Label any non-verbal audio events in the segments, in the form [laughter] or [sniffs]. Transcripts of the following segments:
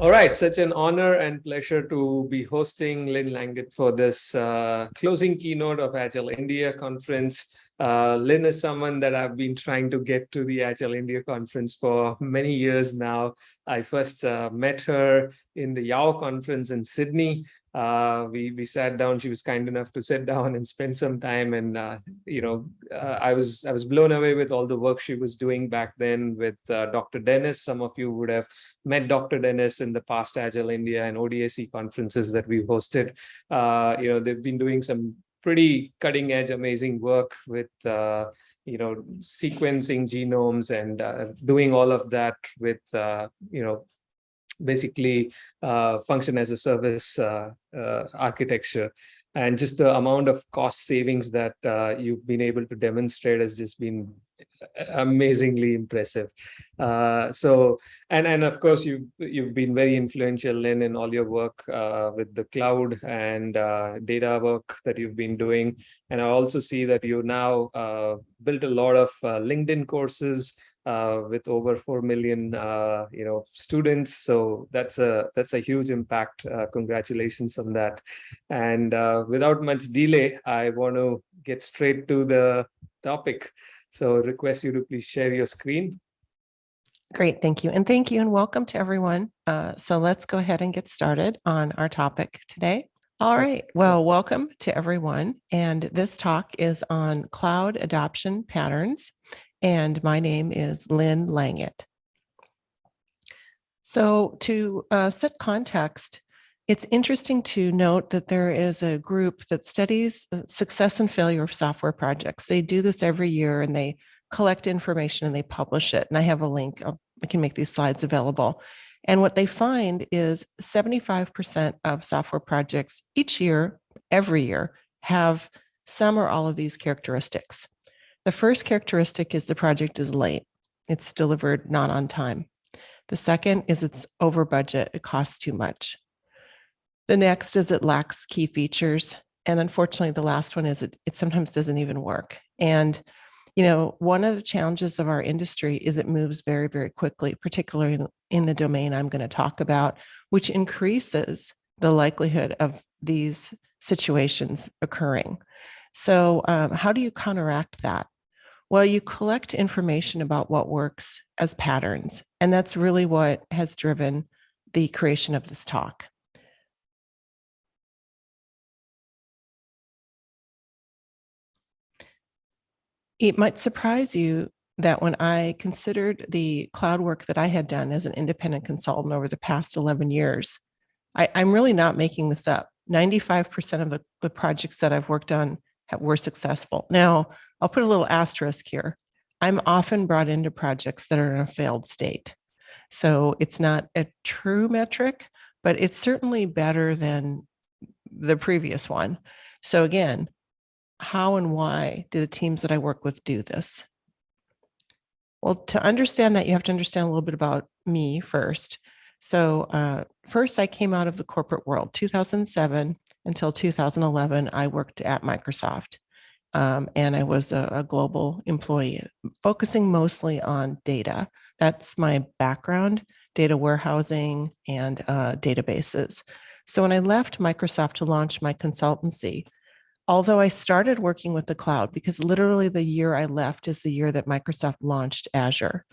All right, such an honor and pleasure to be hosting Lynn Langit for this uh, closing keynote of Agile India conference. Uh, Lynn is someone that I've been trying to get to the Agile India conference for many years now. I first uh, met her in the YOW conference in Sydney uh, we we sat down. She was kind enough to sit [laughs] down and spend some time, and uh, you know, uh, I was I was blown away with all the work she was doing back then with uh, Dr. Denis. Some of you would have met Dr. Denis in the past Agile India and ODAC conferences that we've hosted. Uh, you know, they've been doing some pretty cutting edge, amazing work with uh, you know sequencing genomes and doing all of that with you know basically uh, function as a service uh, uh, architecture. And just the amount of cost savings that you've been able to demonstrate has just been [laughs] amazingly impressive. Uh, so, and and of course, you you've been very influential in in all your work uh, with the cloud and uh, data work that you've been doing. And I also see that you now uh, built a lot of uh, LinkedIn courses uh, with over 4 million, you know, students. So that's a that's a huge impact. Congratulations on that. And without much delay, I want to get straight to the topic. So request you to please share your screen. Great, thank you. And thank you and welcome to everyone. Uh, so let's go ahead and get started on our topic today. All right, well, welcome to everyone. And this talk is on cloud adoption patterns and my name is Lynn Langit. So to uh, set context, it's interesting to note that there is a group that studies uh, success and failure of software projects. They do this every year and they collect information and they publish it. And I have a link, I'll, I can make these slides available. And what they find is 75% of software projects each year, every year, have some or all of these characteristics. The first characteristic is the project is late. It's delivered not on time. The second is it's over budget. It costs too much. The next is it lacks key features. And unfortunately, the last one is it, it sometimes doesn't even work. And, you know, one of the challenges of our industry is it moves very, very quickly, particularly in, the domain I'm going to talk about, which increases the likelihood of these situations occurring. So um, how do you counteract that? Well, you collect information about what works as patterns, and that's really what has driven the creation of this talk. It might surprise you that when I considered the cloud work that I had done as an independent consultant over the past 11 years, I, am really not making this up. 95% of the, the projects that I've worked on have, were successful. Now, I'll put a little asterisk here. I'm often brought into projects that are in a failed state. So it's not a true metric, but it's certainly better than the previous one. So again, how and why do the teams that I work with do this? Well, to understand that, you have to understand a little bit about me first. So uh, first, I came out of the corporate world. 2007 until 2011, I worked at Microsoft um, and I was a, a, global employee, focusing mostly on data. That's my background, data warehousing and uh, databases. So when I left Microsoft to launch my consultancy, although I started working with the cloud, because literally the year I left is the year that Microsoft launched Azure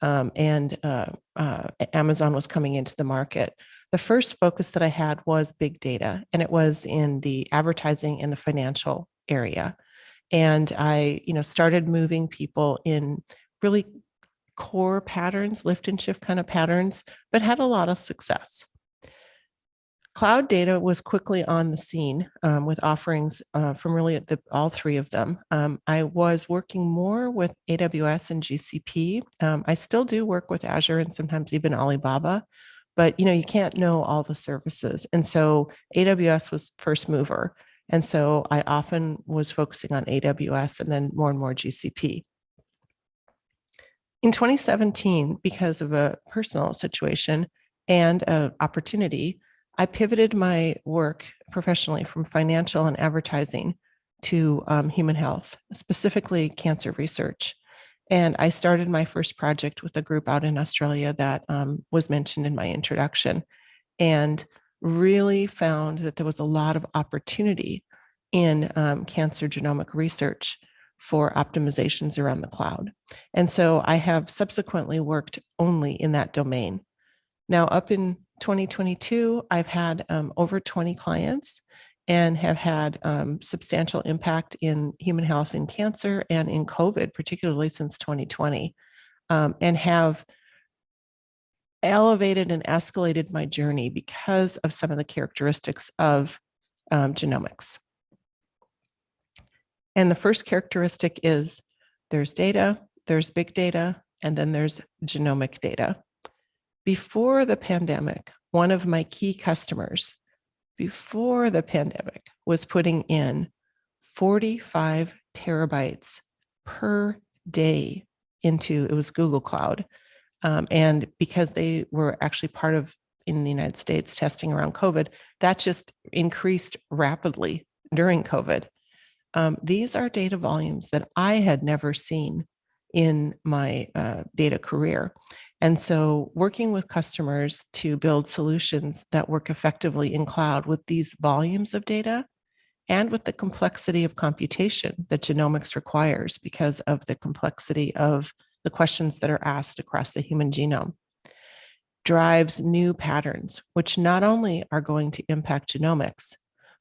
um, and uh, uh, Amazon was coming into the market. The first focus that I had was big data, and it was in the advertising and the financial area and I, you know, started moving people in really core patterns, lift and shift kind of patterns, but had a lot of success. Cloud data was quickly on the scene um, with offerings uh, from really the, all three of them. Um, I was working more with AWS and GCP. Um, I still do work with Azure and sometimes even Alibaba, but you know you can't know all the services. And so AWS was first mover. And so I often was focusing on AWS and then more and more GCP. In 2017, because of a personal situation and an opportunity, I pivoted my work professionally from financial and advertising to um, human health, specifically cancer research. And I started my first project with a group out in Australia that um, was mentioned in my introduction and really found that there was a lot of opportunity in um, cancer genomic research for optimizations around the cloud. And so I have subsequently worked only in that domain. Now up in 2022, I've had um, over 20 clients and have had um, substantial impact in human health and cancer and in COVID, particularly since 2020, um, and have elevated and escalated my journey because of some of the characteristics of um, genomics. And the first characteristic is there's data, there's big data, and then there's genomic data. Before the pandemic, one of my key customers before the pandemic was putting in 45 terabytes per day into, it was Google Cloud. Um, and because they were actually part of, in the United States, testing around COVID, that just increased rapidly during COVID. Um, these are data volumes that I had never seen in my uh, data career. And so working with customers to build solutions that work effectively in cloud with these volumes of data and with the complexity of computation that genomics requires because of the complexity of the questions that are asked across the human genome drives new patterns, which not only are going to impact genomics,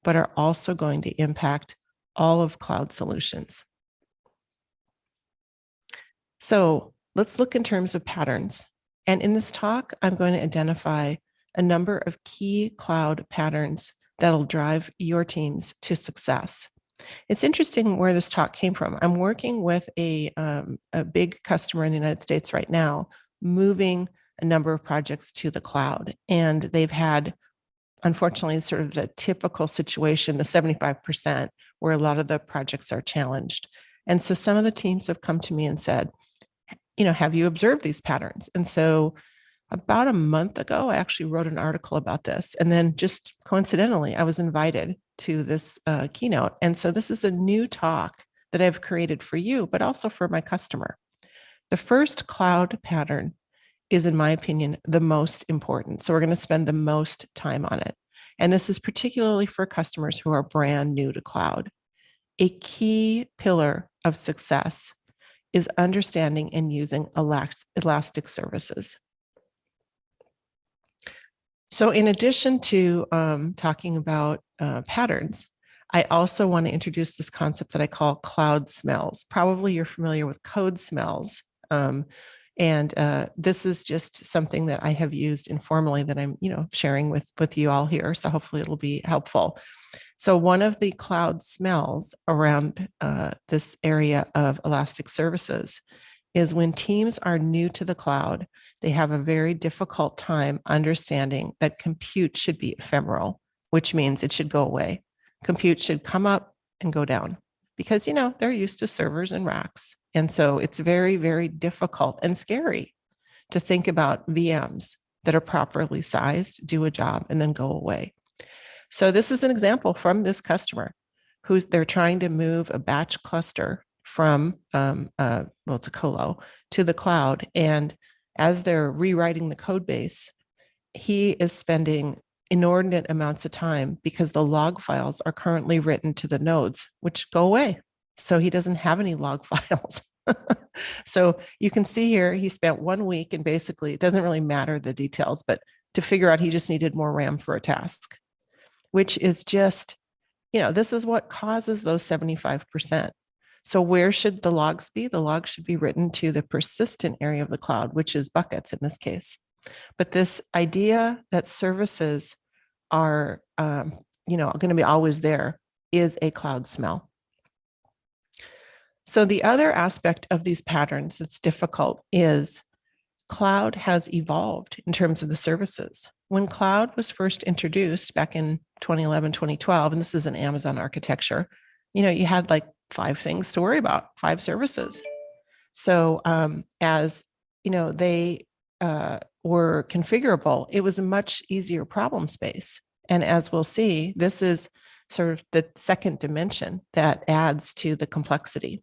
but are also going to impact all of cloud solutions. So let's look in terms of patterns. And in this talk, I'm going to identify a number of key cloud patterns that'll drive your teams to success. It's interesting where this talk came from. I'm working with a, um, a big customer in the United States right now, moving a number of projects to the cloud. And they've had, unfortunately, sort of the typical situation, the 75%, where a lot of the projects are challenged. And so some of the teams have come to me and said, you know, have you observed these patterns? And so about a month ago, I actually wrote an article about this. And then just coincidentally, I was invited to this uh, keynote. And so this is a new talk that I've created for you, but also for my customer. The first cloud pattern is, in my opinion, the most important. So we're going to spend the most time on it. And this is particularly for customers who are brand new to cloud. A key pillar of success is understanding and using elastic services. So in addition to um, talking about uh, patterns, I also want to introduce this concept that I call cloud smells. Probably you're familiar with code smells. Um, and uh, this is just something that I have used informally that I'm, you know, sharing with, with you all here. So hopefully it'll be helpful. So one of the cloud smells around uh, this area of Elastic services is when teams are new to the cloud, they have a very difficult time understanding that compute should be ephemeral, which means it should go away. Compute should come up and go down because, you know, they're used to servers and racks. And so it's very, very difficult and scary to think about VMs that are properly sized, do a job, and then go away. So this is an example from this customer who's they're trying to move a batch cluster from, um, uh, well, it's a colo to the cloud. And as they're rewriting the code base, he is spending inordinate amounts of time because the log files are currently written to the nodes, which go away. So he doesn't have any log [laughs] files. so you can see here, he spent one week and basically it doesn't really matter the details, but to figure out he just needed more RAM for a task which is just, you know, this is what causes those 75%. So where should the logs be? The logs should be written to the persistent area of the cloud, which is buckets in this case. But this idea that services are, um, you know, going to be always there is a cloud smell. So the other aspect of these patterns that's difficult is cloud has evolved in terms of the services. When cloud was first introduced back in 2011, 2012, and this is an Amazon architecture, you know, you had like five things to worry about, five services. So um, as, you know, they uh, were configurable, it was a much easier problem space. And as we'll see, this is sort of the second dimension that adds to the complexity.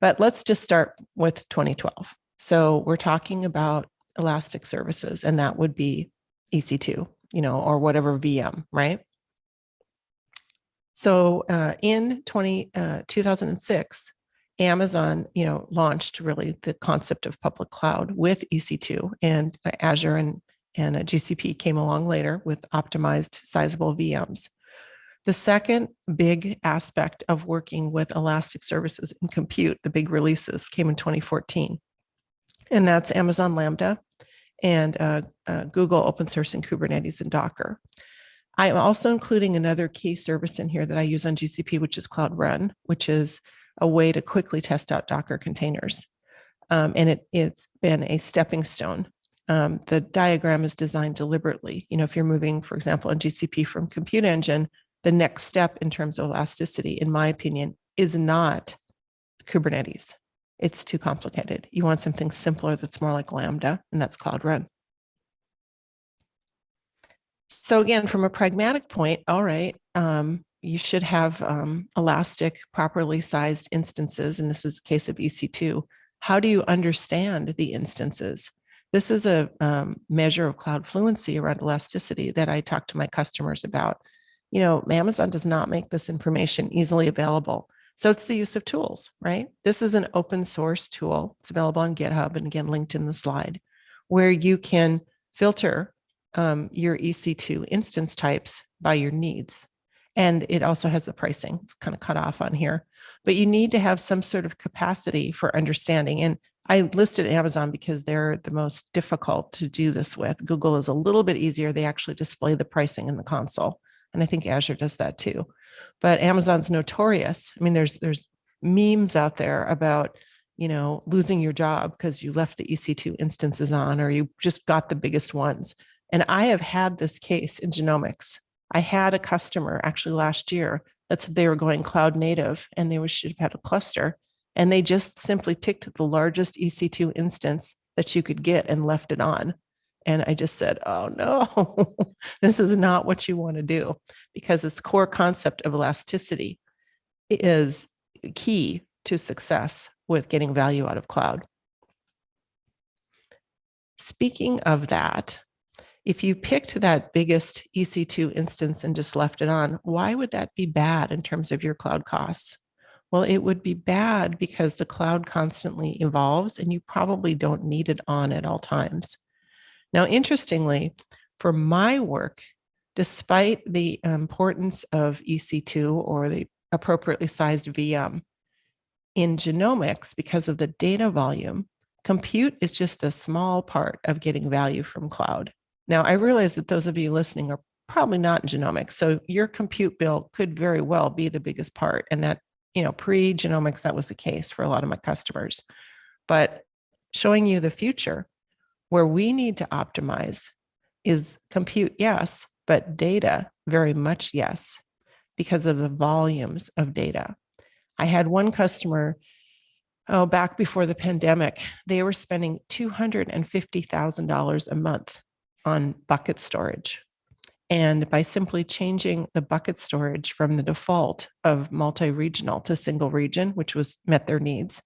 But let's just start with 2012. So we're talking about Elastic services, and that would be EC2, you know, or whatever VM, right? So uh, in 20, uh, 2006, Amazon, you know, launched really the concept of public cloud with EC2 and uh, Azure and, and uh, GCP came along later with optimized sizable VMs. The second big aspect of working with Elastic services and compute, the big releases came in 2014. And that's Amazon Lambda and uh, uh, Google open source and Kubernetes and Docker. I'm also including another key service in here that I use on GCP, which is Cloud Run, which is a way to quickly test out Docker containers. Um, and it, it's been a stepping stone. Um, the diagram is designed deliberately. You know, if you're moving, for example, on GCP from Compute Engine, the next step in terms of elasticity, in my opinion, is not Kubernetes. It's too complicated. You want something simpler that's more like Lambda, and that's Cloud Run. So again, from a pragmatic point, all right, um, you should have um, elastic, properly sized instances, and this is case of EC2. How do you understand the instances? This is a um, measure of cloud fluency around elasticity that I talk to my customers about. You know, Amazon does not make this information easily available. So it's the use of tools, right? This is an open source tool. It's available on GitHub and again, linked in the slide, where you can filter um, your EC2 instance types by your needs. And it also has the pricing. It's kind of cut off on here, but you need to have some sort of capacity for understanding. And I listed Amazon because they're the most difficult to do this with. Google is a little bit easier. They actually display the pricing in the console. And I think Azure does that too. But Amazon's notorious. I mean, there's there's memes out there about, you know, losing your job because you left the EC2 instances on or you just got the biggest ones. And I have had this case in genomics. I had a customer actually last year that said they were going cloud native and they should have had a cluster. And they just simply picked the largest EC2 instance that you could get and left it on. And I just said, oh no, [laughs] this is not what you want to do because this core concept of elasticity is key to success with getting value out of cloud. Speaking of that, if you picked that biggest EC2 instance and just left it on, why would that be bad in terms of your cloud costs? Well, it would be bad because the cloud constantly evolves and you probably don't need it on at all times. Now, interestingly, for my work, despite the importance of EC2 or the appropriately sized VM, in genomics, because of the data volume, compute is just a small part of getting value from cloud. Now, I realize that those of you listening are probably not in genomics. So your compute bill could very well be the biggest part. And that, you know, pre-genomics, that was the case for a lot of my customers. But showing you the future where we need to optimize is compute, yes, but data, very much yes, because of the volumes of data. I had one customer, oh, back before the pandemic, they were spending $250,000 a month on bucket storage. And by simply changing the bucket storage from the default of multi-regional to single region, which was met their needs,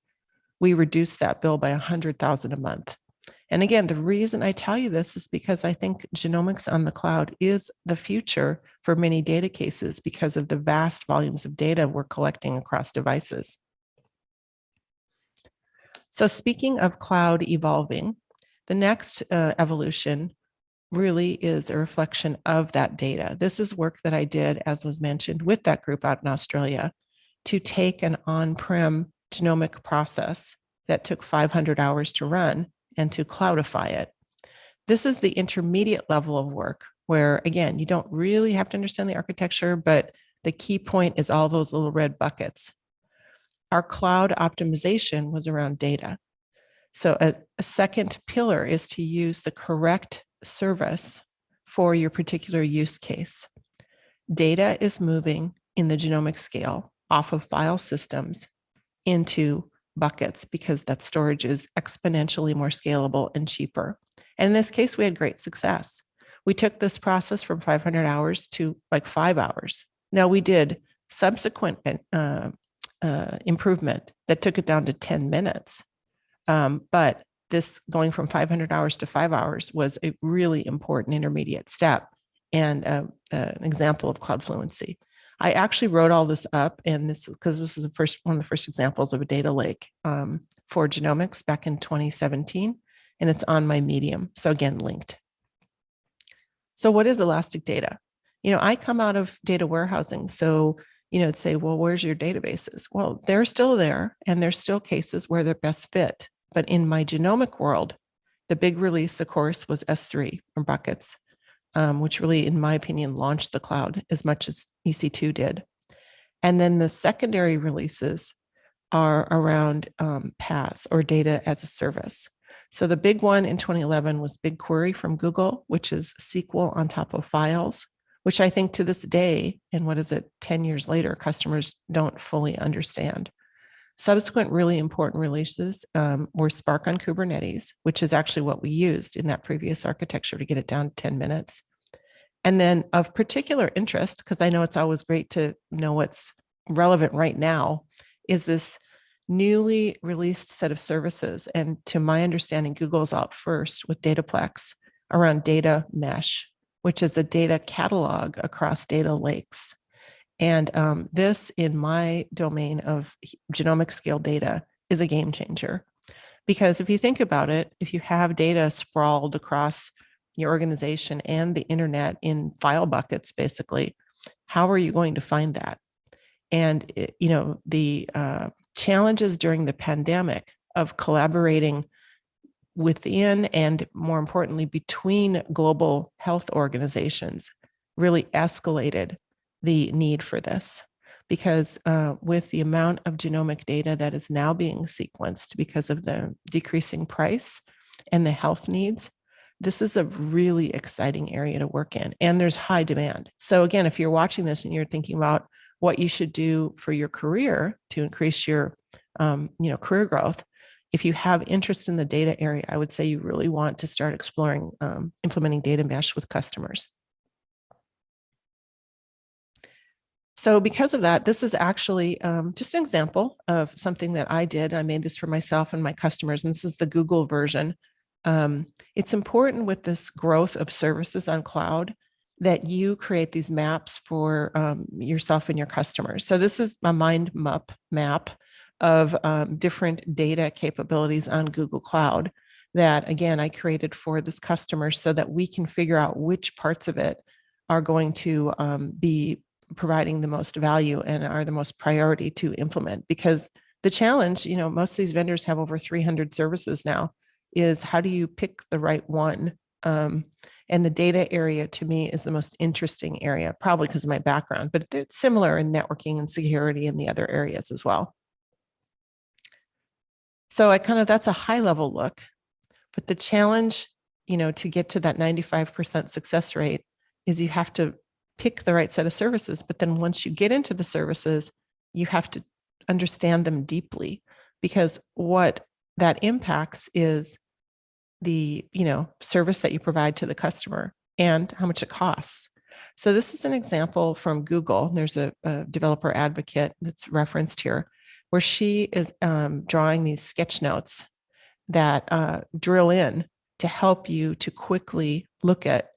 we reduced that bill by 100,000 a month. And again, the reason I tell you this is because I think genomics on the cloud is the future for many data cases because of the vast volumes of data we're collecting across devices. So speaking of cloud evolving, the next uh, evolution really is a reflection of that data. This is work that I did, as was mentioned, with that group out in Australia to take an on-prem genomic process that took 500 hours to run and to cloudify it. This is the intermediate level of work where, again, you don't really have to understand the architecture, but the key point is all those little red buckets. Our cloud optimization was around data. So a, a second pillar is to use the correct service for your particular use case. Data is moving in the genomic scale off of file systems into buckets because that storage is exponentially more scalable and cheaper. And in this case, we had great success. We took this process from 500 hours to like five hours. Now we did subsequent uh, uh, improvement that took it down to 10 minutes. Um, but this going from 500 hours to five hours was a really important intermediate step and uh, an example of cloud fluency. I actually wrote all this up and this because this is the first one of the first examples of a data lake um, for genomics back in 2017 and it's on my medium. So again, linked. So what is elastic data? You know, I come out of data warehousing. So, you know, say, well, where's your databases? Well, they're still there and there's still cases where they're best fit. But in my genomic world, the big release, of course, was S3 or buckets, um, which really, in my opinion, launched the cloud as much as EC2 did. And then the secondary releases are around um, PaaS or data as a service. So the big one in 2011 was BigQuery from Google, which is SQL on top of files, which I think to this day, and what is it, 10 years later, customers don't fully understand. Subsequent really important releases um, were Spark on Kubernetes, which is actually what we used in that previous architecture to get it down to 10 minutes. And then of particular interest, because I know it's always great to know what's relevant right now, is this newly released set of services. And to my understanding, Google's out first with Dataplex around data mesh, which is a data catalog across data lakes. And um, this in my domain of genomic scale data is a game changer. Because if you think about it, if you have data sprawled across your organization and the internet in file buckets, basically, how are you going to find that? And, it, you know, the uh, challenges during the pandemic of collaborating within and more importantly, between global health organizations really escalated the need for this because uh, with the amount of genomic data that is now being sequenced because of the decreasing price and the health needs, this is a really exciting area to work in and there's high demand. So again, if you're watching this and you're thinking about what you should do for your career to increase your um, you know, career growth, if you have interest in the data area, I would say you really want to start exploring um, implementing data mesh with customers. So because of that, this is actually um, just an example of something that I did. I made this for myself and my customers, and this is the Google version. Um, it's important with this growth of services on cloud that you create these maps for um, yourself and your customers. So this is a mind map map of um, different data capabilities on Google Cloud that again, I created for this customer so that we can figure out which parts of it are going to um, be providing the most value and are the most priority to implement because the challenge, you know, most of these vendors have over 300 services now is how do you pick the right one um, and the data area to me is the most interesting area, probably because of my background, but it's similar in networking and security and the other areas as well. So I kind of, that's a high level look, but the challenge, you know, to get to that 95% success rate is you have to pick the right set of services. But then once you get into the services, you have to understand them deeply because what that impacts is the you know service that you provide to the customer and how much it costs. So this is an example from Google. There's a, a developer advocate that's referenced here where she is um, drawing these sketch notes that uh, drill in to help you to quickly look at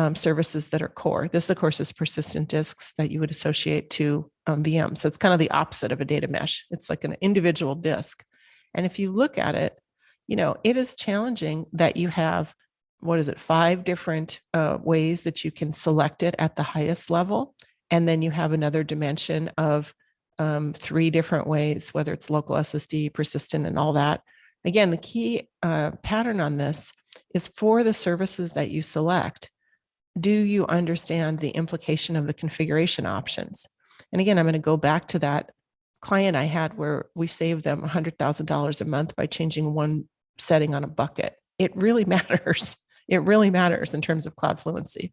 um, services that are core. This, of course, is persistent disks that you would associate to um, VM. So it's kind of the opposite of a data mesh. It's like an individual disk. And if you look at it, you know, it is challenging that you have, what is it, five different uh, ways that you can select it at the highest level. And then you have another dimension of um, three different ways, whether it's local SSD, persistent, and all that. Again, the key uh, pattern on this is for the services that you select, do you understand the implication of the configuration options? And again, I'm going to go back to that client I had where we saved them $100,000 a month by changing one setting on a bucket. It really [laughs] matters. It really matters in terms of cloud fluency.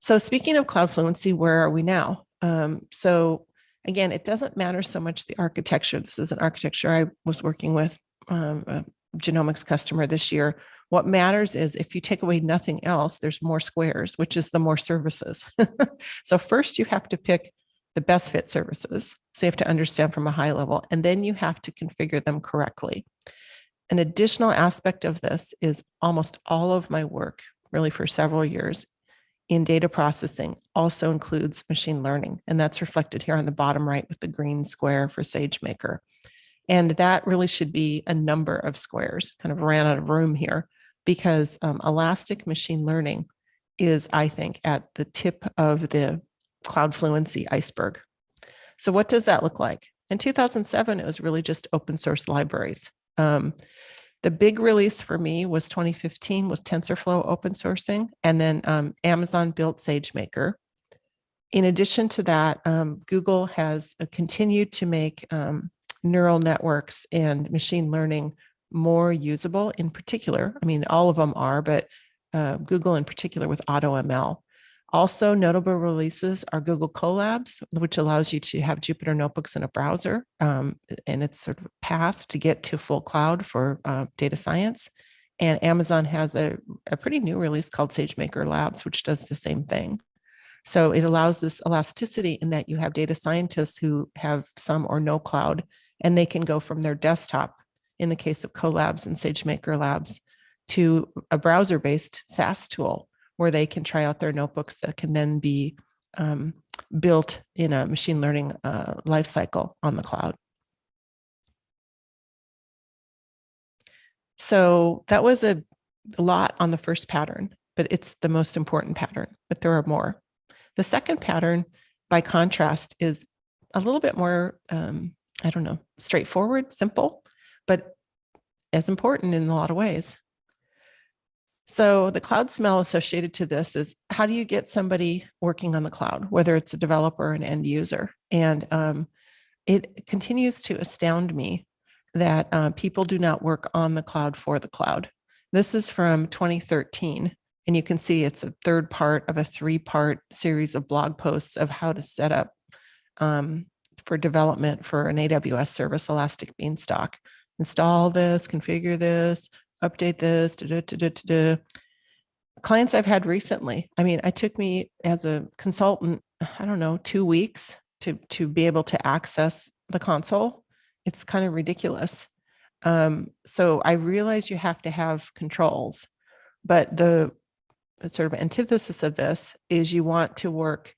So speaking of cloud fluency, where are we now? Um, so again, it doesn't matter so much the architecture. This is an architecture I was working with um, a genomics customer this year. What matters is if you take away nothing else, there's more squares, which is the more services. [laughs] so first you have to pick the best fit services. So you have to understand from a high level, and then you have to configure them correctly. An additional aspect of this is almost all of my work, really for several years, in data processing also includes machine learning. And that's reflected here on the bottom right with the green square for SageMaker. And that really should be a number of squares, kind of ran out of room here because um, elastic machine learning is, I think, at the tip of the cloud fluency iceberg. So what does that look like? In 2007, it was really just open source libraries. Um, the big release for me was 2015 with TensorFlow open sourcing, and then um, Amazon built SageMaker. In addition to that, um, Google has uh, continued to make um, neural networks and machine learning more usable in particular. I mean, all of them are, but uh, Google in particular with AutoML. Also notable releases are Google Colabs, which allows you to have Jupyter notebooks in a browser. Um, and it's sort of a path to get to full cloud for uh, data science. And Amazon has a, a pretty new release called SageMaker Labs, which does the same thing. So it allows this elasticity in that you have data scientists who have some or no cloud, and they can go from their desktop, in the case of Colabs and SageMaker Labs, to a browser-based SaaS tool where they can try out their notebooks that can then be um, built in a machine learning uh, lifecycle on the cloud. So that was a, lot on the first pattern, but it's the most important pattern, but there are more. The second pattern, by contrast, is a little bit more, um, I don't know, straightforward, simple, but as important in a lot of ways. So the cloud smell associated to this is how do you get somebody working on the cloud, whether it's a developer or an end user? And um, it continues to astound me that uh, people do not work on the cloud for the cloud. This is from 2013, and you can see it's a third part of a three-part series of blog posts of how to set up um, for development for an AWS service, Elastic Beanstalk. Install this, configure this, update this, da, da, da, clients I've had recently. I mean, it took me as a consultant, I don't know, two weeks to, to be able to access the console. It's kind of ridiculous. Um, so I realize you have to have controls, but the sort of antithesis of this is you want to work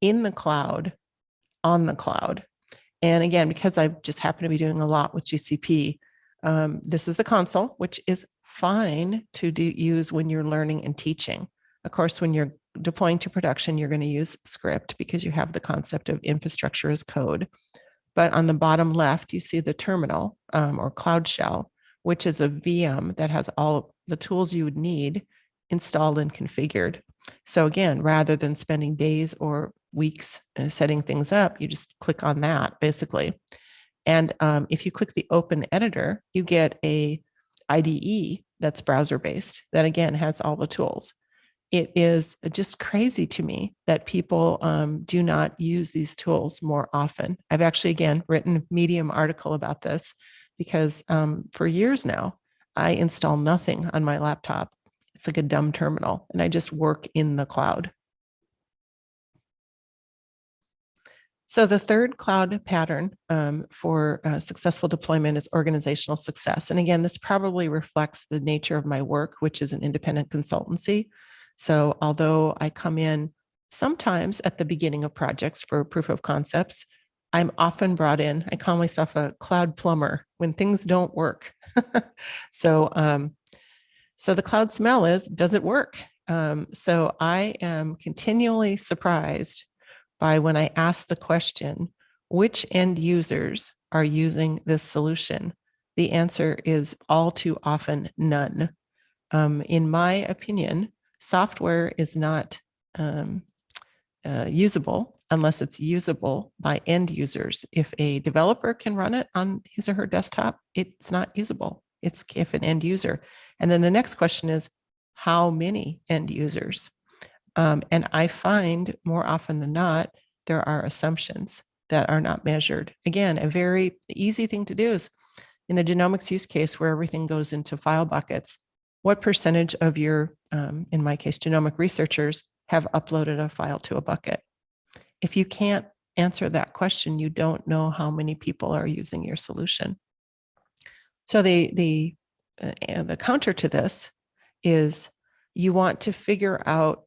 in the cloud, on the cloud. And again, because I just happen to be doing a lot with GCP, um, this is the console, which is fine to do, use when you're learning and teaching. Of course, when you're deploying to production, you're going to use script because you have the concept of infrastructure as code. But on the bottom left, you see the terminal um, or cloud shell, which is a VM that has all the tools you would need installed and configured. So again, rather than spending days or weeks uh, setting things up, you just click on that basically. And um, if you click the open editor, you get a IDE that's browser based that again has all the tools. It is just crazy to me that people um, do not use these tools more often. I've actually, again, written a Medium article about this because um, for years now, I install nothing on my laptop. It's like a dumb terminal and I just work in the cloud. So the third cloud pattern um, for uh, successful deployment is organizational success. And again, this probably reflects the nature of my work, which is an independent consultancy. So although I come in sometimes at the beginning of projects for proof of concepts, I'm often brought in, I call myself a cloud plumber when things don't work. [laughs] so, um, so the cloud smell is, does it work? Um, so I am continually surprised by when I ask the question, which end users are using this solution? The answer is all too often none. Um, in my opinion, software is not um, uh, usable unless it's usable by end users. If a developer can run it on his or her desktop, it's not usable. It's if an end user. And then the next question is, how many end users? Um, and I find more often than not, there are assumptions that are not measured. Again, a very easy thing to do is in the genomics use case where everything goes into file buckets, what percentage of your, um, in my case, genomic researchers have uploaded a file to a bucket? If you can't answer that question, you don't know how many people are using your solution. So the, the, uh, the counter to this is you want to figure out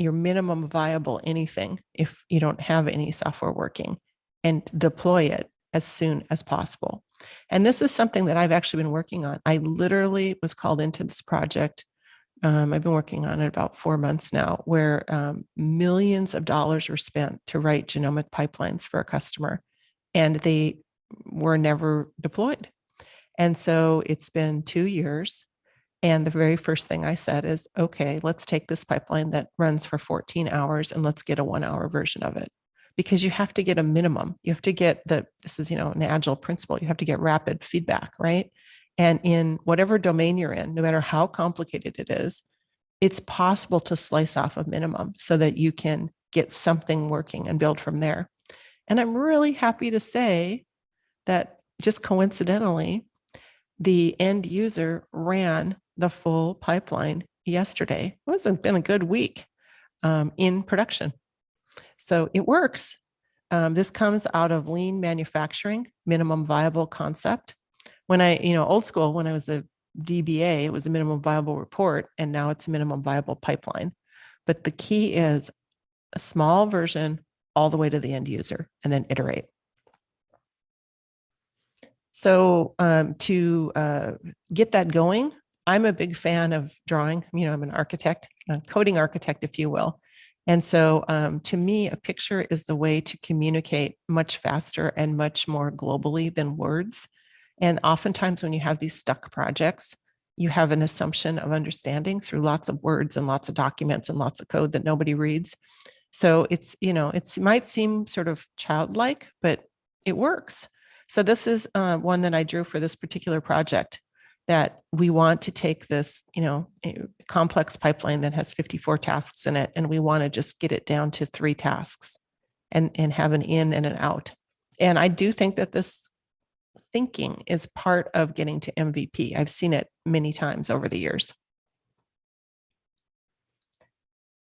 your minimum viable anything if you don't have any software working and deploy it as soon as possible. And this is something that I've actually been working on. I literally was called into this project. Um, I've been working on it about four months now, where um, millions of dollars were spent to write genomic pipelines for a customer, and they were never deployed. And so it's been two years. And the very first thing I said is, okay, let's take this pipeline that runs for 14 hours and let's get a one hour version of it because you have to get a minimum. You have to get the, this is, you know, an agile principle. You have to get rapid feedback, right? And in whatever domain you're in, no matter how complicated it is, it's possible to slice off a minimum so that you can get something working and build from there. And I'm really happy to say that just coincidentally, the end user ran the full pipeline yesterday. It hasn't been a good week um, in production. So it works. Um, this comes out of lean manufacturing, minimum viable concept. When I, you know, old school, when I was a DBA, it was a minimum viable report, and now it's a minimum viable pipeline. But the key is a small version all the way to the end user and then iterate. So um, to uh, get that going, I'm a big fan of drawing. You know, I'm an architect, a coding architect, if you will. And so um, to me, a picture is the way to communicate much faster and much more globally than words. And oftentimes when you have these stuck projects, you have an assumption of understanding through lots of words and lots of documents and lots of code that nobody reads. So it's, you know, it's, it might seem sort of childlike, but it works. So this is uh, one that I drew for this particular project that we want to take this, you know, complex pipeline that has 54 tasks in it, and we want to just get it down to three tasks and, and have an in and an out. And I do think that this thinking is part of getting to MVP. I've seen it many times over the years.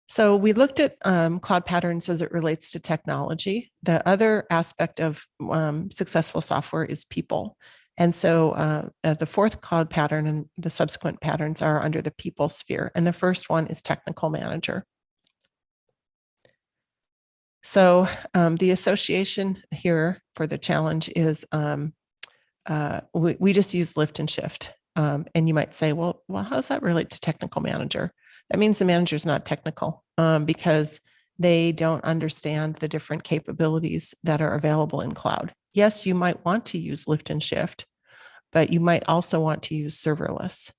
So we looked at um, cloud patterns as it relates to technology. The other aspect of um, successful software is people. And so uh, uh, the fourth cloud pattern and the subsequent patterns are under the people sphere. And the first one is technical manager. So um, the association here for the challenge is um, uh, we, we, just use lift and shift. Um, and you might say, well, well, how does that relate to technical manager? That means the manager is not technical um, because they don't understand the different capabilities that are available in cloud yes, you might want to use lift and shift, but you might also want to use serverless.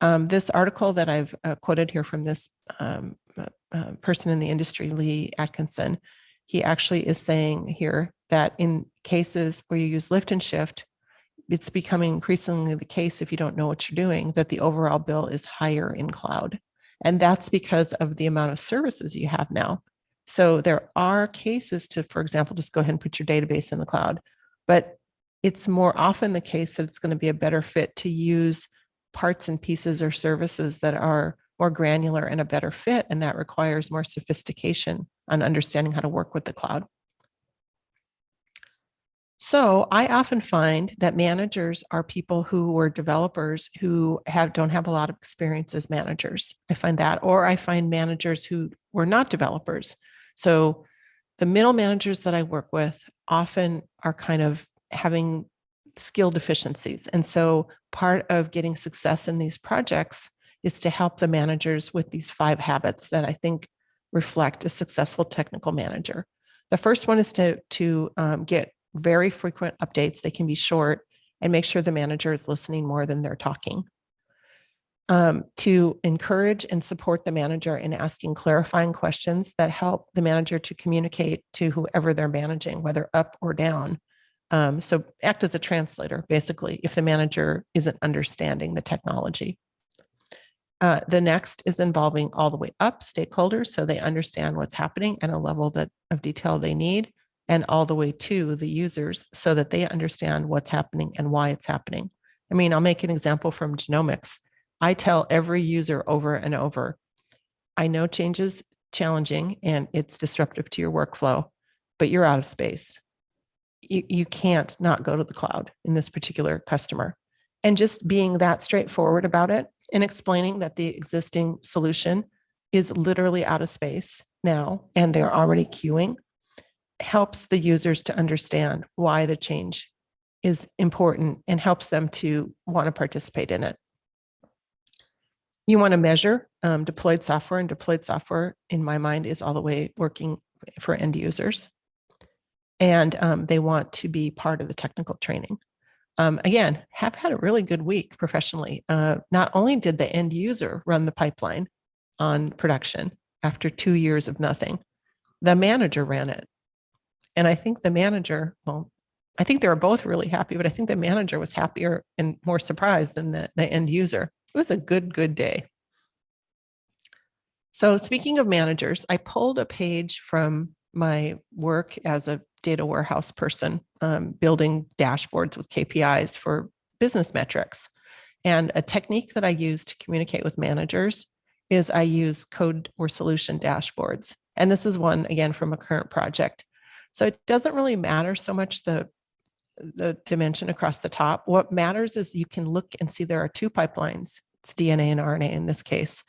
Um, this article that I've uh, quoted here from this um, uh, uh, person in the industry, Lee Atkinson, he actually is saying here that in cases where you use lift and shift, it's becoming increasingly the case if you don't know what you're doing, that the overall bill is higher in cloud. And that's because of the amount of services you have now. So there are cases to, for example, just go ahead and put your database in the cloud, but it's more often the case that it's going to be a better fit to use parts and pieces or services that are more granular and a better fit. And that requires more sophistication on understanding how to work with the cloud. So I often find that managers are people who were developers who have don't have a lot of experience as managers. I find that, or I find managers who were not developers so the middle managers that I work with often are kind of having skill deficiencies. And so part of getting success in these projects is to help the managers with these five habits that I think reflect a successful technical manager. The first one is to, to um, get very frequent updates. They can be short and make sure the manager is listening more than they're talking um, to encourage and support the manager in asking clarifying questions that help the manager to communicate to whoever they're managing, whether up or down. Um, so act as a translator, basically, if the manager isn't understanding the technology. Uh, the next is involving all the way up stakeholders so they understand what's happening at a level that of detail they need and all the way to the users so that they understand what's happening and why it's happening. I mean, I'll make an example from genomics. I tell every user over and over, I know change is challenging and it's disruptive to your workflow, but you're out of space. You, you can't not go to the cloud in this particular customer. And just being that straightforward about it and explaining that the existing solution is literally out of space now and they're already queuing helps the users to understand why the change is important and helps them to want to participate in it. You want to measure um, deployed software and deployed software in my mind is all the way working for end users. And um, they want to be part of the technical training. Um, again, have had a really good week professionally. Uh, not only did the end user run the pipeline on production after two years of nothing, the manager ran it. And I think the manager, well, I think they were both really happy, but I think the manager was happier and more surprised than the, the end user. It was a good, good day. So speaking of managers, I pulled a page from my work as a data warehouse person, um, building dashboards with KPIs for business metrics. And a technique that I use to communicate with managers is I use code or solution dashboards. And this is one, again, from a current project. So it doesn't really matter so much the the dimension across the top. What matters is you can look and see there are two pipelines. It's DNA and RNA in this case.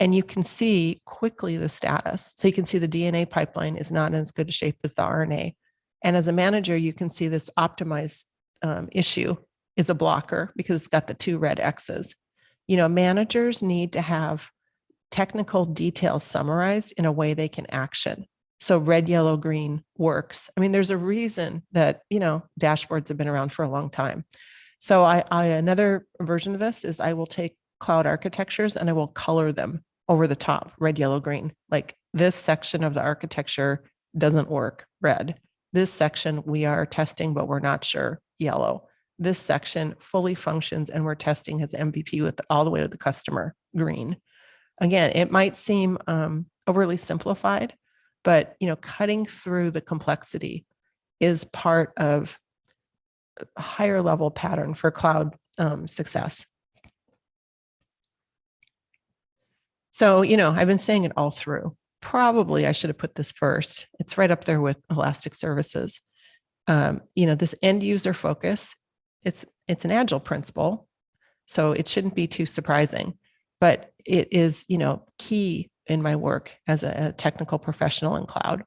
And you can see quickly the status. So you can see the DNA pipeline is not in as good shape as the RNA. And as a manager, you can see this optimized um, issue is a blocker because it's got the two red X's. You know, managers need to have technical details summarized in a way they can action. So red, yellow, green works. I mean, there's a reason that, you know, dashboards have been around for a long time. So I, I another version of this is I will take cloud architectures and I will color them over the top, red, yellow, green. Like this section of the architecture doesn't work, red. This section we are testing, but we're not sure, yellow. This section fully functions and we're testing as MVP with all the way to the customer, green. Again, it might seem um, overly simplified, but you know cutting through the complexity is part of a higher level pattern for cloud um, success. So you know i've been saying it all through. Probably i should have put this first. It's right up there with elastic services. Um, you know this end user focus it's it's an agile principle so it shouldn't be too surprising but it is you know key in my work as a, technical professional in cloud.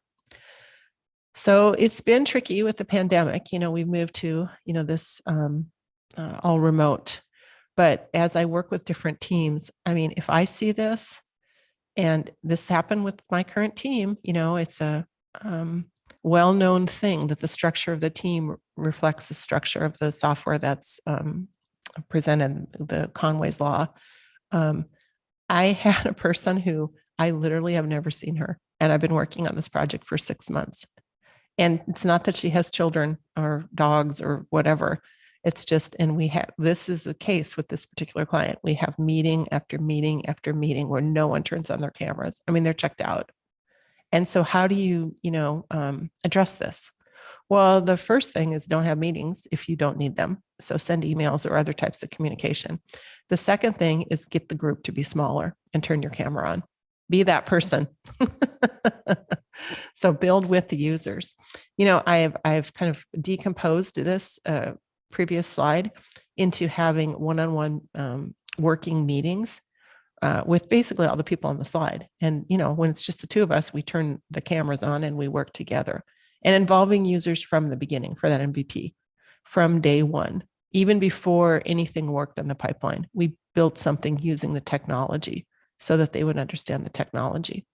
So it's been tricky with the pandemic. You know, we've moved to, you know, this um, uh, all remote. But as I work with different teams, I mean, if I see this, and this happened with my current team, you know, it's a um, well-known thing that the structure of the team reflects the structure of the software that's um, presented, the Conway's law. Um, I [laughs] had a person who I literally have never seen her. And I've been working on this project for six months. And it's not that she has children or dogs or whatever. It's just, and we have, this is the case with this particular client. We have meeting after meeting after meeting where no one turns on their cameras. I mean, they're checked out. And so how do you, you know, um, address this? Well, the first thing is don't have meetings if you don't need them. So send emails or other types of communication. The second thing is get the group to be smaller and turn your camera on be that person. [laughs] so build with the users. You know, I've I've kind of decomposed this uh, previous slide into having one-on-one -on -one, um, working meetings uh, with basically all the people on the slide. And, you know, when it's just the two of us, we turn the cameras on and we work together and involving users from the beginning for that MVP from day one, even before anything worked on the pipeline, we built something using the technology so that they would understand the technology.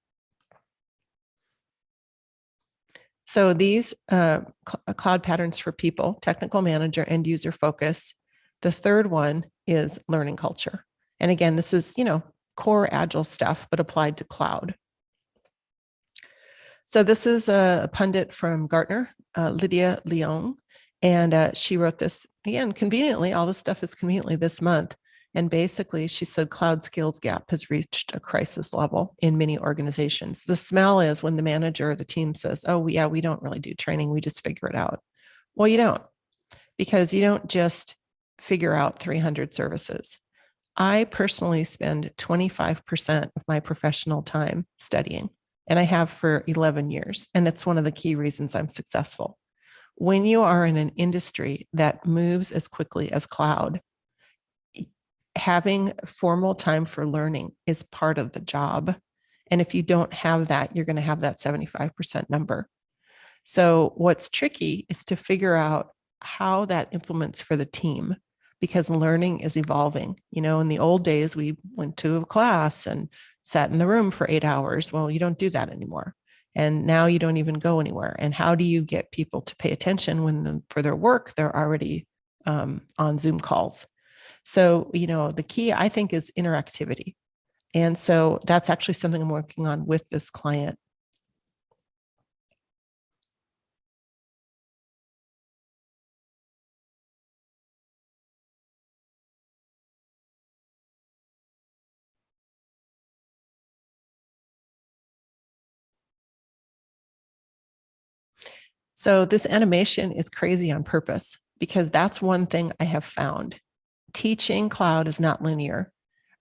So these uh, uh, cloud patterns for people, technical manager and user focus. The third one is learning culture. And again, this is, you know, core agile stuff, but applied to cloud. So this is a pundit from Gartner, uh, Lydia Leong, and uh, she wrote this again, conveniently, all this stuff is conveniently this month. And basically, she said cloud skills gap has reached a crisis level in many organizations. The smell is when the manager or the team says, oh, yeah, we don't really do training, we just figure it out. Well, you don't, because you don't just figure out 300 services. I personally spend 25% of my professional time studying. and I have for 11 years. And it's one of the key reasons I'm successful. When you are in an industry that moves as quickly as cloud, having formal time for learning is part of the job. And if you don't have that, you're going to have that 75% number. So what's tricky is to figure out how that implements for the team because learning is evolving. You know, in the old days, we went to a class and sat in the room for eight hours. Well, you don't do that anymore. And now you don't even go anywhere. And how do you get people to pay attention when the, for their work, they're already um, on Zoom calls? So, you know, the key I think is interactivity. And so that's actually something I'm working on with this client. So this animation is crazy on purpose because that's one thing I have found. Teaching cloud is not linear.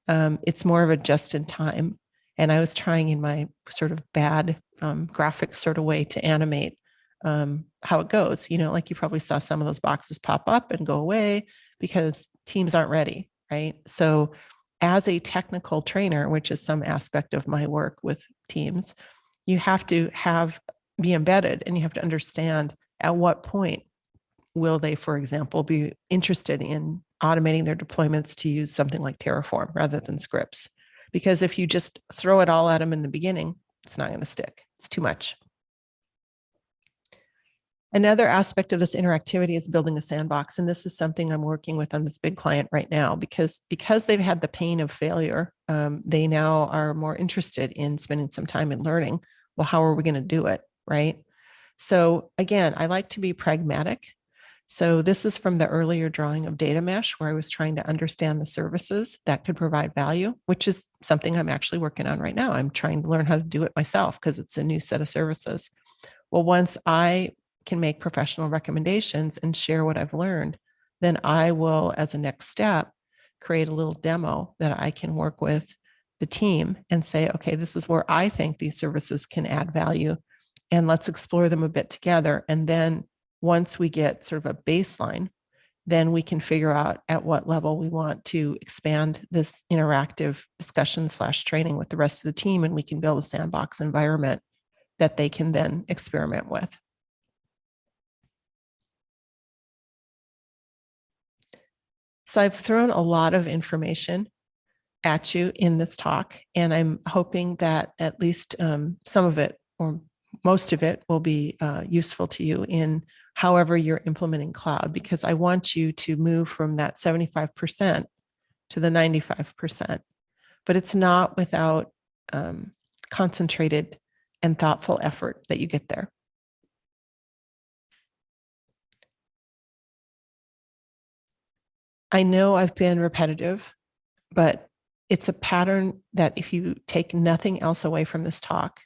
Um, it's more of a just in time. And I was trying in my sort of bad um, graphic sort of way to animate um, how it goes. You know, like you probably saw some of those boxes pop up and go away because teams aren't ready, right? So as a technical trainer, which is some aspect of my work with teams, you have to have be embedded and you have to understand at what point will they, for example, be interested in automating their deployments to use something like Terraform rather than scripts. Because if you just throw it all at them in the beginning, it's not going to stick. It's too much. Another aspect of this interactivity is building a sandbox. And this is something I'm working with on this big client right now because, because they've had the pain of failure, um, they now are more interested in spending some time in learning. Well, how are we going to do it? right? So again, I like to be pragmatic. So this is from the earlier drawing of data mesh where I was trying to understand the services that could provide value, which is something I'm actually working on right now. I'm trying to learn how to do it myself because it's a new set of services. Well, once I can make professional recommendations and share what I've learned, then I will, as a next step, create a little demo that I can work with the team and say, okay, this is where I think these services can add value and let's explore them a bit together. And then once we get sort of a baseline, then we can figure out at what level we want to expand this interactive discussion slash training with the rest of the team and we can build a sandbox environment that they can then experiment with. So I've thrown a lot of information at you in this talk, and I'm hoping that at least um, some of it or most of it will be uh, useful to you in however you're implementing cloud, because I want you to move from that 75% to the 95%. But it's not without um, concentrated and thoughtful effort that you get there. I know I've been repetitive, but it's a pattern that if you take nothing else away from this talk,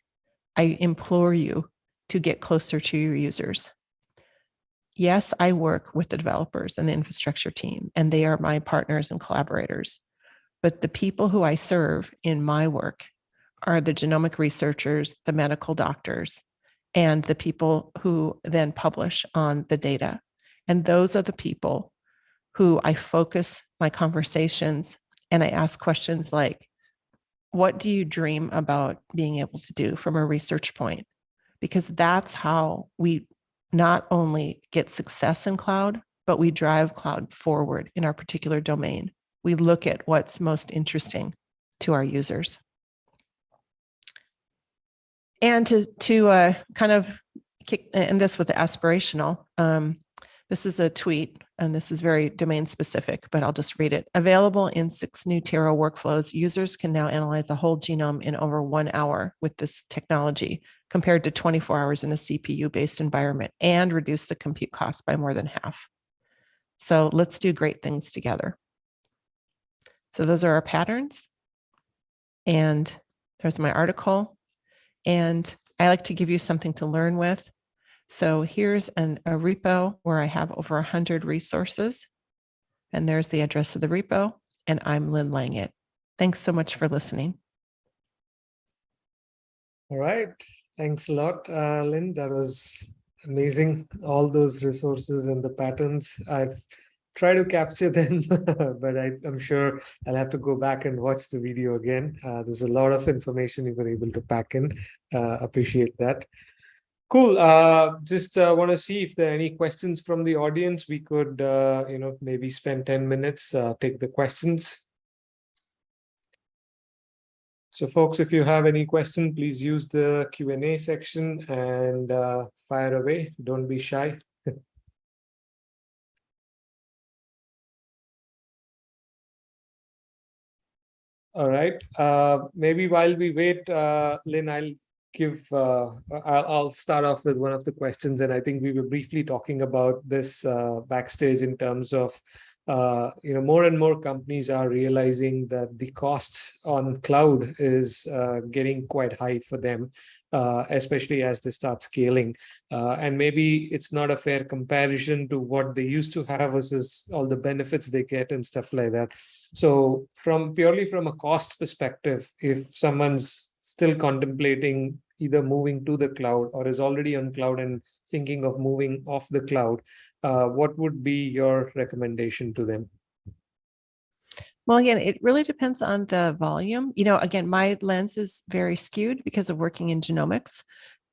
I implore you to get closer to your users. Yes, I work with the developers and the infrastructure team, and they are my partners and collaborators. But the people who I serve in my work are the genomic researchers, the medical doctors, and the people who then publish on the data. And those are the people who I focus my conversations and I ask questions like, what do you dream about being able to do from a research point? Because that's how we not only get success in cloud, but we drive cloud forward in our particular domain. We look at what's most interesting to our users. And to, to uh, kind of kick, end this with the aspirational, um, this is a tweet, and this is very domain specific, but I'll just read it. Available in six new Terra workflows, users can now analyze a whole genome in over one hour with this technology compared to 24 hours in a CPU-based environment and reduce the compute cost by more than half. So let's do great things together. So those are our patterns. And there's my article. And I like to give you something to learn with. So here's an, a repo where I have over 100 resources. And there's the address of the repo. And I'm Lynn Langit. Thanks so much for listening. All right, thanks a lot, uh, Lynn. That was amazing. All those resources and the patterns. I've tried to capture [laughs] them, but I, am sure I'll have to go back and watch the video again. Uh, there's a lot of information you were able to pack in. Uh, appreciate that. Cool. Uh, just uh, want to see if there are any questions from the audience. We could, uh, you know, maybe spend 10 minutes, uh, take the questions. So folks, if you have any question, please use the Q&A section and uh, fire away. Don't be shy. [laughs] All right. Uh, maybe while we wait, uh, Lynn, I'll give, uh, I'll, I'll start off with one of the questions. And I think we were briefly talking about this uh, backstage in terms of uh, you know, more and more companies are realizing that the costs on cloud is uh, getting quite high for them, uh, especially as they start scaling. Uh, and maybe it's not a fair comparison to what they used to have versus all the benefits they get and stuff like that. So from purely from a cost perspective, if someone's still contemplating either moving to the cloud or is already on cloud and thinking of moving off the cloud, uh, what would be your recommendation to them? Well, again, it really depends on the volume. You know, again, my lens is very skewed because of working in genomics.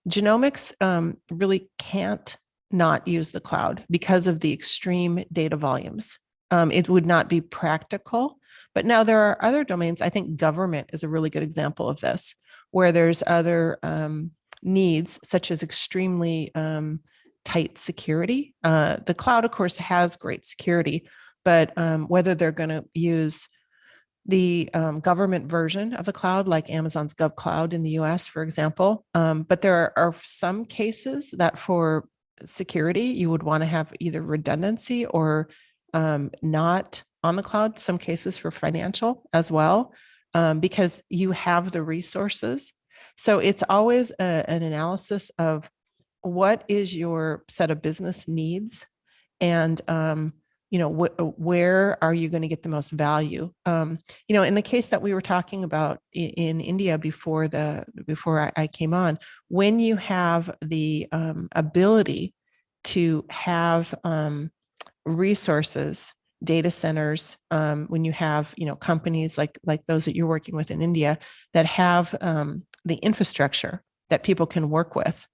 Genomics um, really can't not use the cloud because of the extreme data volumes. Um, it would not be practical. But now there are other domains. I think government is a really good example of this, where there's other um, needs, such as extremely um, tight security. Uh, the cloud, of course, has great security, but um, whether they're going to use the um, government version of a cloud, like Amazon's GovCloud in the US, for example. Um, but there are, are, some cases that for security, you would want to have either redundancy or um, not on the cloud, some cases for financial as well, um, because you have the resources. So it's always a, an analysis of what is your set of business needs? And um, you know wh where are you going to get the most value? Um, you know in the case that we were talking about in, in india before the before I, I, came on when you have the um, ability to have um, resources data centers um, when you have you know companies like like those that you're working with in india that have um, the infrastructure that people can work with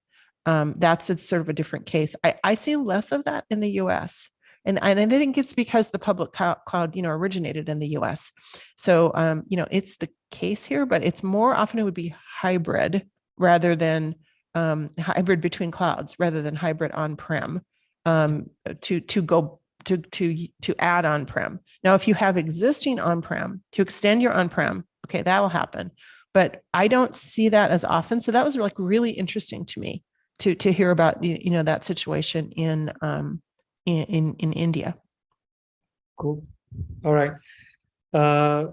um, that's a sort of a different case. I, I see less of that in the US. And, and I think it's because the public cloud, you know, originated in the US. So, um, you know, it's the case here, but it's more often it would be hybrid rather than um, hybrid between clouds rather than hybrid on-prem um, to, to go to, to, to add on-prem. Now, if you have existing on-prem to extend your on-prem, okay, that will happen. But I don't see that as often. So that was like really interesting to me to to hear about you know that situation in um in in, in India. Cool. All right. Uh,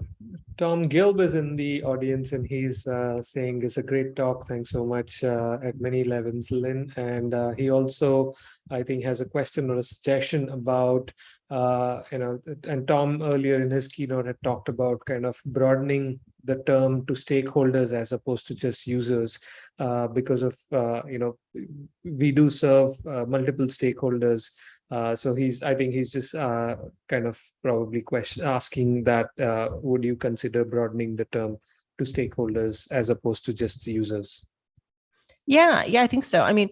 Tom Gilb is in the audience and he's uh, saying it's a great talk. Thanks so much uh, at many levels, Lynn. And uh, he also, I think, has a question or a suggestion about, uh, you know, and Tom earlier in his keynote had talked about kind of broadening the term to stakeholders as opposed to just users uh, because of, uh, you know, we do serve uh, multiple stakeholders. Uh, so he's, I think he's just uh, kind of probably question asking that, uh, would you consider broadening the term to stakeholders as opposed to just users? Yeah, yeah, I think so. I mean,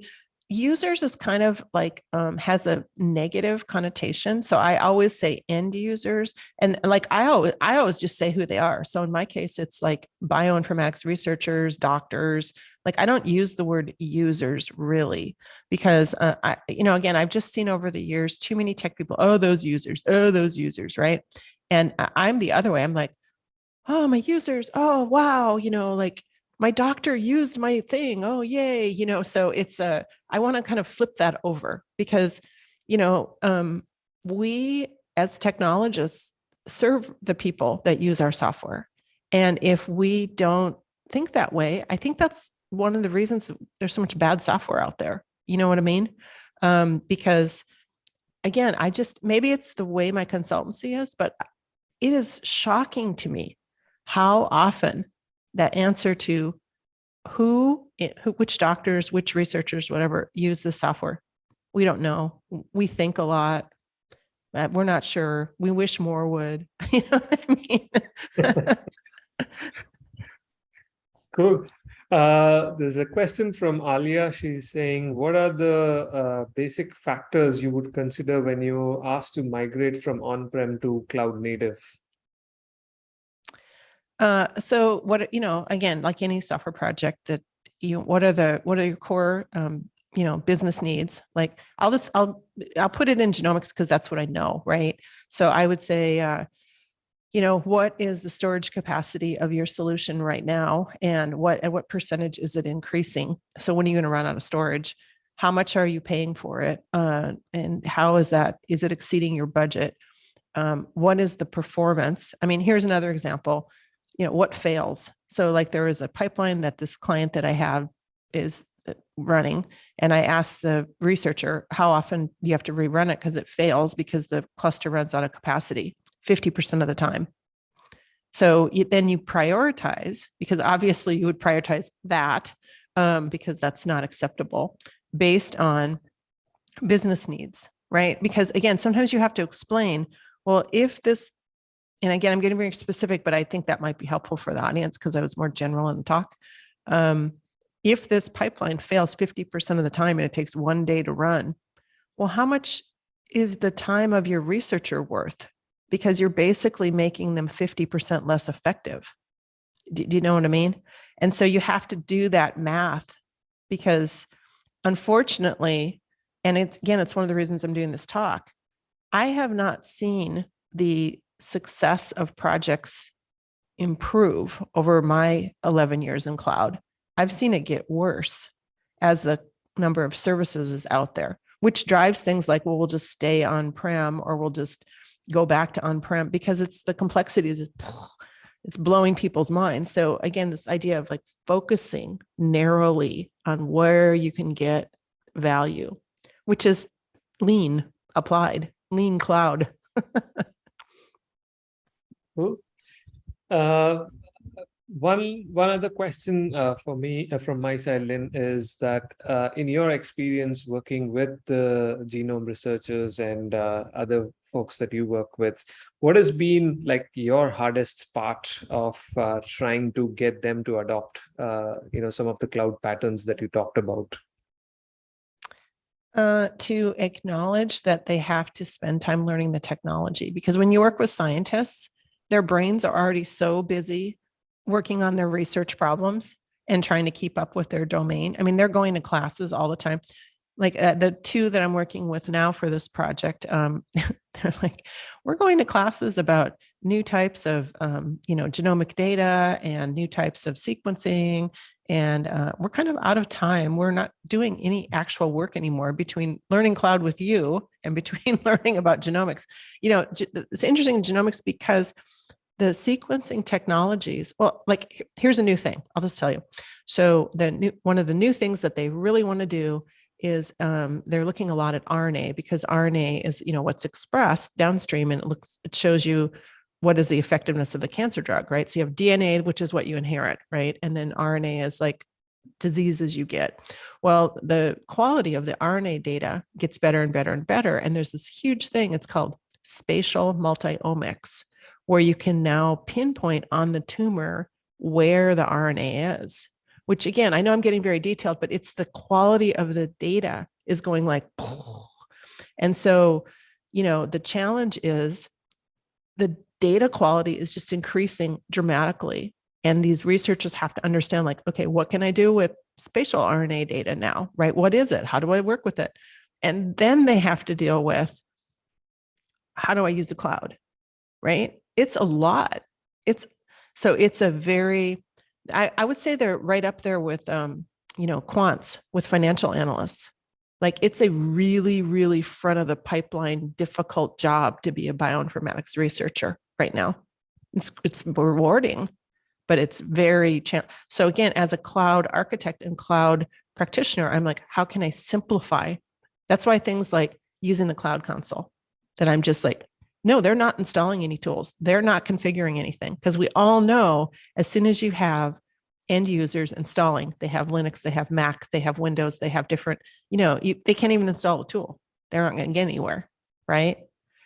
users is kind of like um, has a negative connotation. So I always say end users and like I always, I always just say who they are. So in my case, it's like bioinformatics researchers, doctors, like I don't use the word users really because uh, I, you know, again, I've just seen over the years, too many tech people, oh, those users, oh, those users, right? And I'm the other way. I'm like, oh, my users, oh, wow, you know, like my doctor used my thing. Oh, yay. You know, so it's a, I want to kind of flip that over because, you know, um, we as technologists serve the people that use our software. And if we don't think that way, I think that's one of the reasons there's so much bad software out there. You know what I mean? Um, because again, I just, maybe it's the way my consultancy is, but it is shocking to me how often that answer to who who, which doctors, which researchers, whatever, use the software. We don't know. We think a lot. Uh, we're not sure. We wish more would. [laughs] You know what I mean? [laughs] Cool. Uh, there's a question from Alia. She's saying, what are the uh, basic factors you would consider when you ask to migrate from on-prem to cloud native? Uh, so what, you know, again, like any software project that you, what are the, what are your core, um, you know, business needs? Like I'll just, I'll, I'll put it in genomics because that's what I know, right? So I would say, uh, you know, what is the storage capacity of your solution right now? And what, at what percentage is it increasing? So when are you going to run out of storage? How much are you paying for it? Uh, and how is that, is it exceeding your budget? Um, what is the performance? I mean, here's another example you know, what fails. So like there is a pipeline that this client that I have is uh, running and I asked the researcher, how often you have to rerun it? Because it fails because the cluster runs out of capacity 50% of the time. So you, then you prioritize because obviously you would prioritize that um, because that's not acceptable based on business needs, right? Because again, sometimes you have to explain, well, if this and again, I'm getting very specific, but I think that might be helpful for the audience because I was more general in the talk. Um, if this pipeline fails 50% of the time and it takes one day to run, well, how much is the time of your researcher worth? Because you're basically making them 50% less effective. Do, do you know what I mean? And so you have to do that math because unfortunately, and it's again, it's one of the reasons I'm doing this talk. I have not seen the success of projects improve over my 11 years in cloud. I've seen it get worse as the number of services is out there, which drives things like, well, we'll just stay on-prem or we'll just go back to on-prem because it's the complexities, [sniffs] it's blowing people's minds. So again, this idea of like focusing narrowly on where you can get value, which is lean applied, lean cloud. [laughs] Uh, one one other question uh, for me uh, from my side, Lynn, is that uh, in your experience working with the genome researchers and uh, other folks that you work with, what has been like your hardest part of uh, trying to get them to adopt, you know, some of the cloud patterns that you talked about? Uh, to acknowledge that they have to spend time learning the technology because when you work with scientists, their brains are already so busy working on their research problems and trying to keep up with their domain. I mean, they're going to classes all the time. Like uh, the two that I'm working with now for this project, um, [laughs] they're like, we're going to classes about new types of, um, you know, genomic data and new types of sequencing. And uh, we're kind of out of time. We're not doing any actual work anymore between learning cloud with you and between [laughs] learning about genomics. You know, it's interesting in genomics because the sequencing technologies, well, like here's a new thing. I'll just tell you. So the new, one of the new things that they really want to do is um, they're looking a lot at RNA because RNA is, you know, what's expressed downstream and it looks, it shows you what is the effectiveness of the cancer drug, right? So you have DNA, which is what you inherit, right? And then RNA is like diseases you get. Well, the quality of the RNA data gets better and better and better. And there's this huge thing, it's called spatial multiomics where you can now pinpoint on the tumor where the RNA is, which again, I know I'm getting very detailed, but it's the quality of the data is going like, [laughs] and so, you know, the challenge is the data quality is just increasing dramatically. And these researchers have to understand like, okay, what can I do with spatial RNA data now, right? What is it? How do I work with it? And then they have to deal with, how do I use the cloud, right? It's a lot. It's so it's a very, I, I would say they're right up there with, um, you know, quants with financial analysts. Like it's a really, really front of the pipeline, difficult job to be a bioinformatics researcher right now. It's, it's rewarding, but it's very, so again, as a cloud architect and cloud practitioner, I'm like, how can I simplify? That's why things like using the cloud console that I'm just like, no, they're not installing any tools. They're not configuring anything because we all know as soon as you have end users installing. They have Linux, they have Mac, they have Windows, they have different, you know, you, they can't even install a tool. They aren't going to get anywhere, right?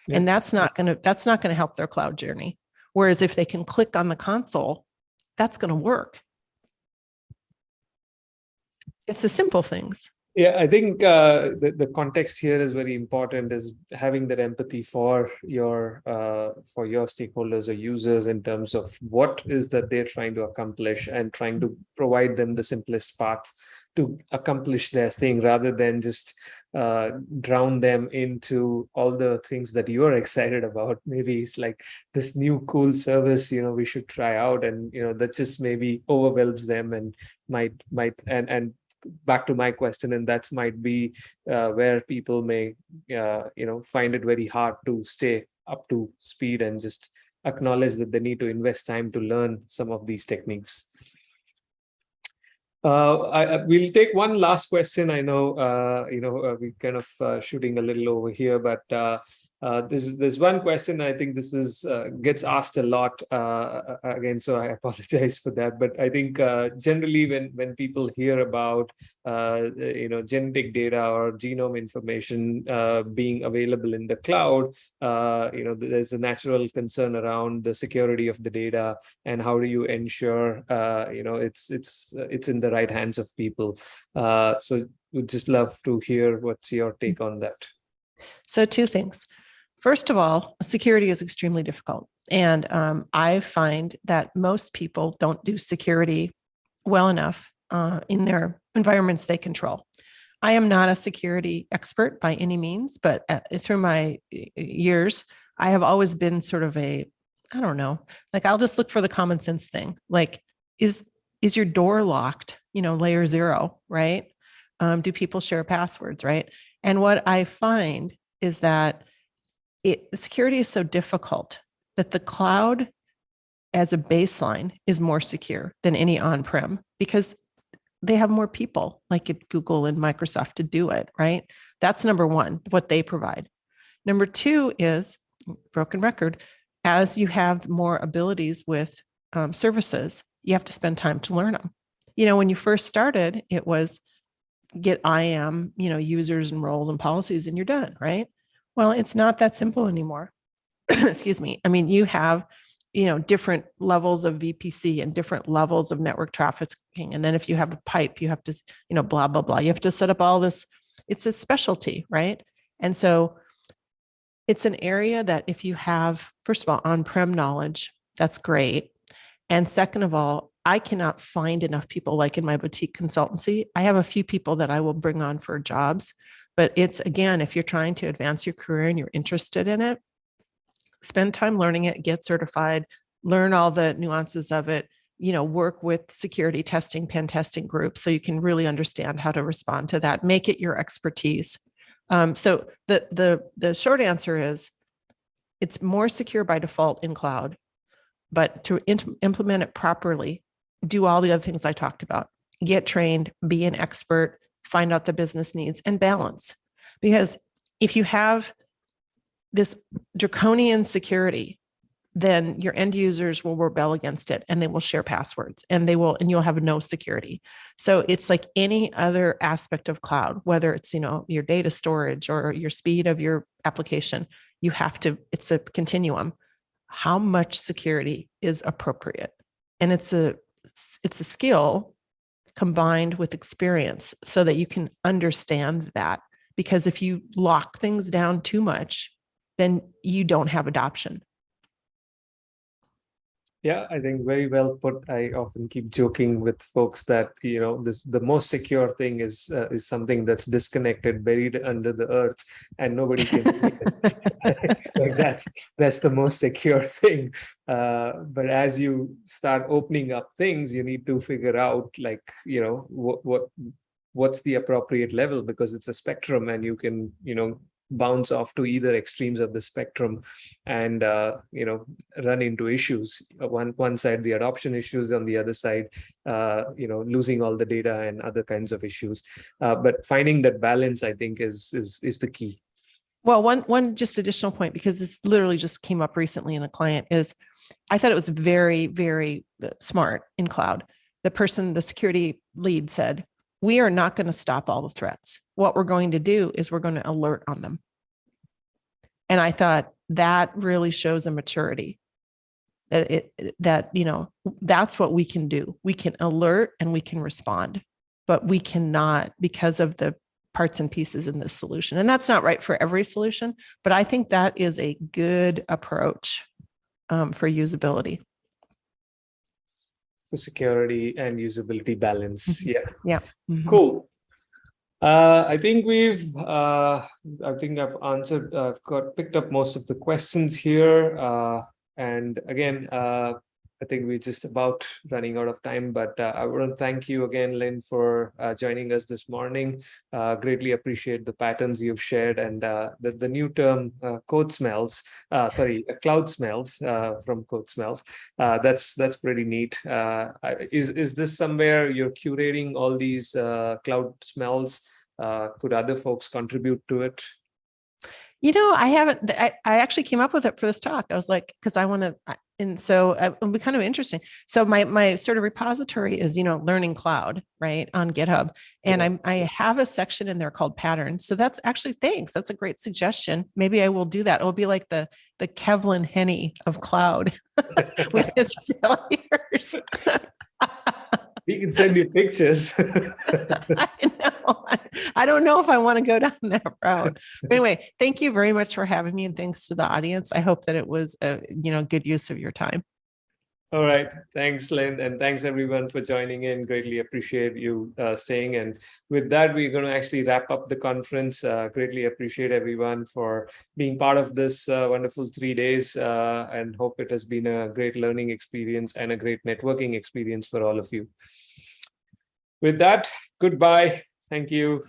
Yeah. And that's not going to, that's not going to help their cloud journey. Whereas if they can click on the console, that's going to work. It's the simple things. Yeah, I think uh, the, the context here is very important is having that empathy for your uh, for your stakeholders or users in terms of what is that they're trying to accomplish and trying to provide them the simplest path to accomplish their thing rather than just uh, drown them into all the things that you're excited about. [laughs] Maybe it's like this new cool service, you know, we should try out and, you know, that just maybe overwhelms them and might, might, and, and back to my question and that's might be uh, where people may uh, you know find it very hard to stay up to speed and just acknowledge that they need to invest time to learn some of these techniques uh, I, I- we'll take one last question. I know, uh, you know, uh, we kind of uh, shooting a little over here, but uh, uh, this is there's one question. I think this is uh, gets asked a lot uh, again, so I [laughs] apologize for that. But I think uh, generally when when people hear about uh, you know genetic data or genome information uh, being available in the cloud, uh, you know, there's a natural concern around the security of the data and how do you ensure uh, you know it's it's uh, it's in the right hands of people uh, so we'd just love to hear what's your take on that So two things. First of all, security is extremely difficult. And um, I find that most people don't do security well enough uh, in their environments they control. I am not a security expert by any means, but uh, through my years, I have always been sort of a, I don't know, like I'll just look for the common sense thing. Like, is is your door locked? You know, layer zero, right? Um, do people share passwords, right? And what I find is that it security is so difficult that the cloud as a baseline is more secure than any on-prem because they have more people like at Google and Microsoft to do it, right? That's number one, what they provide. Number two is broken record. As you have more abilities with um, services, you have to spend time to learn them. You know, when you first started, it was get IAM, you know, users and roles and policies and you're done, right? Well, it's not that simple anymore. [clears throat] Excuse me. I mean, you have, you know, different levels of VPC and different levels of network trafficking. And then if you have a pipe, you have to, you know, blah, blah, blah. You have to set up all this. It's a specialty, right? And so it's an area that if you have, first of all, on-prem knowledge, that's great. And second of all, I cannot find enough people like in my boutique consultancy. I have a few people that I will bring on for jobs, but it's again, if you're trying to advance your career and you're interested in it, spend time learning it, get certified, learn all the nuances of it, you know, work with security testing, pen testing groups so you can really understand how to respond to that, make it your expertise. Um, so the, the, the short answer is it's more secure by default in cloud, but to implement it properly, do all the other things I talked about, get trained, be an expert, find out the business needs and balance. Because if you have this draconian security, then your end users will rebel against it and they will share passwords and they will, and you'll have no security. So it's like any other aspect of cloud, whether it's, you know, your data storage or your speed of your application, you have to, it's a continuum. How much security is appropriate? And it's a, it's a skill combined with experience so that you can understand that. Because if you lock things down too much, then you don't have adoption. Yeah i think very well put. I often keep joking with folks that you know this the most secure thing is uh, is something that's disconnected buried under the earth and nobody can [laughs] like that's that's the most secure thing. Uh, but as you start opening up things you need to figure out like you know what what what's the appropriate level because it's a spectrum and you can you know bounce off to either extremes of the spectrum and uh, you know run into issues. Uh, one one side the adoption issues on the other side uh, you know losing all the data and other kinds of issues. Uh, but finding that balance i think is is is the key. Well, one, one just additional point, because this literally just came up recently in a client is, I thought it was very, very uh, smart in cloud. the person, the security lead said, we are not going to stop all the threats. What we're going to do is we're going to alert on them. And I thought that really shows a maturity that it, that, you know, that's what we can do. We can alert and we can respond, but we cannot because of the parts and pieces in this solution. And that's not right for every solution, but I think that is a good approach um, for usability. For security and usability balance. Yeah. Mhm. Cool. Uh, I think we've, uh, I think I've answered, I've got, picked up most of the questions here. Uh, and again, uh, I think we're just about running out of time, but uh, I want to thank you again, Lynn, for uh, joining us this morning. Uh, greatly appreciate the patterns you've shared and uh, the, the new term uh, code smells, uh, sorry, cloud smells from code smells. That's that's pretty neat. Is, is this somewhere you're curating all these cloud smells? Could other folks contribute to it? You know, I haven't, I, I actually came up with it for this talk. I was like, because I want to, and so uh, it'll be kind of interesting. So my, my sort of repository is, you know, learning cloud, right, on GitHub. And Yeah. I'm, I have a section in there called patterns. So that's actually, thanks. That's a great suggestion. Maybe I will do that. It'll be like the, the Kevlin Henney of cloud [laughs] with [laughs] his failures. [laughs] We can send you pictures. [laughs] [laughs] I know. I don't know if I want to go down that route. But anyway, thank you very much for having me and thanks to the audience. I hope that it was a, you know, good use of your time. All right, thanks, Lynn, and thanks everyone for joining in. Greatly appreciate you uh, staying. And with that, we're going to actually wrap up the conference. Uh, greatly appreciate everyone for being part of this uh, wonderful three days uh, and hope it has been a great learning experience and a great networking experience for all of you. With that, goodbye. Thank you.